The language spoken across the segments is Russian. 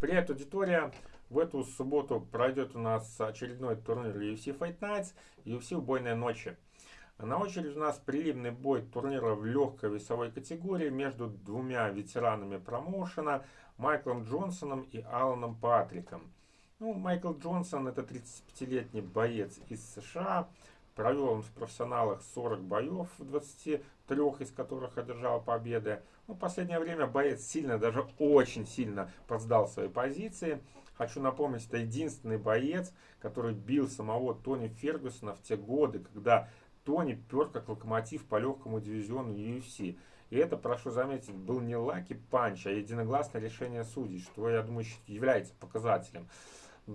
Привет, аудитория! В эту субботу пройдет у нас очередной турнир UFC Fight Nights, UFC Убойная ночи. На очереди у нас приливный бой турнира в легкой весовой категории между двумя ветеранами промоушена Майклом Джонсоном и Аланом Патриком. Ну, Майкл Джонсон это 35-летний боец из США, Провел он в профессионалах 40 боев, в 23 из которых одержал победы. Ну, в последнее время боец сильно, даже очень сильно подсдал свои позиции. Хочу напомнить, это единственный боец, который бил самого Тони Фергюсона в те годы, когда Тони пер как локомотив по легкому дивизиону UFC. И это, прошу заметить, был не lucky punch, а единогласное решение судей, что, я думаю, является показателем.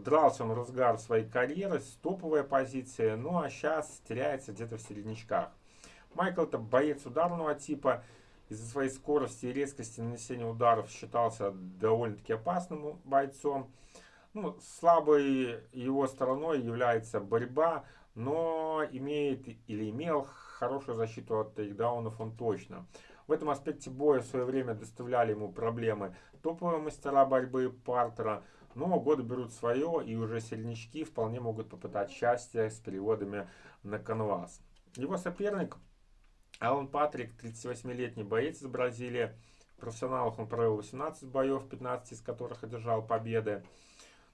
Дрался он разгар своей карьеры, топовая позиция, ну а сейчас теряется где-то в середнячках. Майкл это боец ударного типа, из-за своей скорости и резкости нанесения ударов считался довольно-таки опасным бойцом. Ну, слабой его стороной является борьба, но имеет или имел хорошую защиту от тейкдаунов он точно. В этом аспекте боя в свое время доставляли ему проблемы топовые мастера борьбы Партера, но годы берут свое, и уже сильнички вполне могут попытать счастье с переводами на канвас. Его соперник Алан Патрик, 38-летний боец из Бразилии. В профессионалах он провел 18 боев, 15 из которых одержал победы.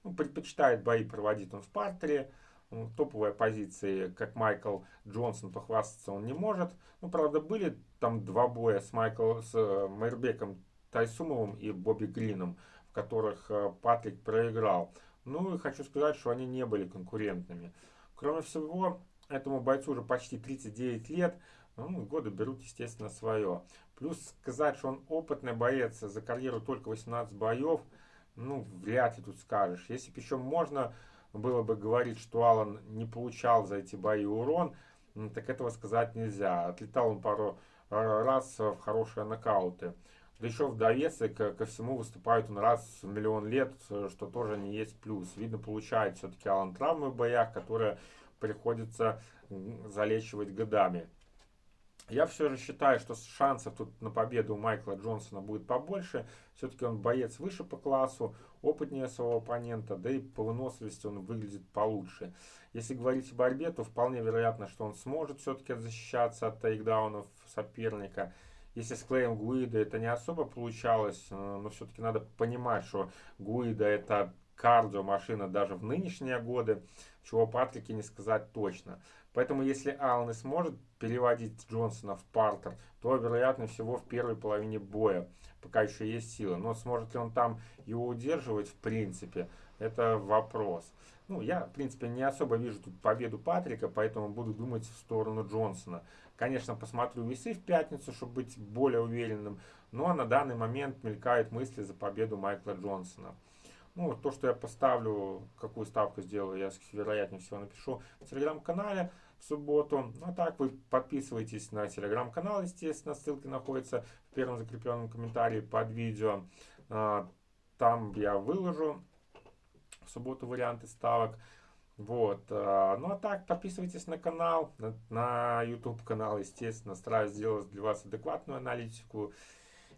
Ну, предпочитает бои проводить он в партере. Ну, топовые позиции, как Майкл Джонсон, похвастаться он не может. Ну, правда, были там два боя с, Майкл, с э, Майрбеком Тайсумовым и Бобби Грином в которых э, Патрик проиграл. Ну и хочу сказать, что они не были конкурентными. Кроме всего, этому бойцу уже почти 39 лет, ну, годы берут, естественно, свое. Плюс сказать, что он опытный боец, за карьеру только 18 боев, ну, вряд ли тут скажешь. Если бы еще можно было бы говорить, что Алан не получал за эти бои урон, так этого сказать нельзя. Отлетал он пару э, раз в хорошие нокауты. Да еще в довесок ко всему выступает он раз в миллион лет, что тоже не есть плюс. Видно, получает все-таки Алан травмы в боях, которые приходится залечивать годами. Я все же считаю, что шансов тут на победу у Майкла Джонсона будет побольше. Все-таки он боец выше по классу, опытнее своего оппонента, да и по выносливости он выглядит получше. Если говорить о борьбе, то вполне вероятно, что он сможет все-таки защищаться от тейкдаунов соперника. Если с Клеем Гуида это не особо получалось, э, но все-таки надо понимать, что Гуида это кардио машина даже в нынешние годы, чего Патрике не сказать точно. Поэтому если Аллен и сможет переводить Джонсона в партер, то вероятно всего в первой половине боя, пока еще есть сила. Но сможет ли он там его удерживать в принципе, это вопрос. Ну, я, в принципе, не особо вижу тут победу Патрика, поэтому буду думать в сторону Джонсона. Конечно, посмотрю весы в пятницу, чтобы быть более уверенным, но на данный момент мелькают мысли за победу Майкла Джонсона. Ну, то, что я поставлю, какую ставку сделаю, я, вероятнее всего, напишу в телеграм-канале в субботу. Ну, а так вы подписывайтесь на телеграм-канал, естественно, ссылка находится в первом закрепленном комментарии под видео. А, там я выложу в субботу варианты ставок. Вот. Э, ну а так, подписывайтесь на канал, на, на YouTube канал, естественно. Стараюсь сделать для вас адекватную аналитику,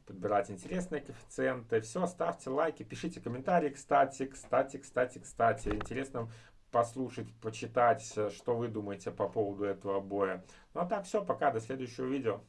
подбирать интересные коэффициенты. Все, ставьте лайки, пишите комментарии, кстати, кстати, кстати, кстати. Интересно послушать, почитать, что вы думаете по поводу этого боя. Ну а так, все, пока, до следующего видео.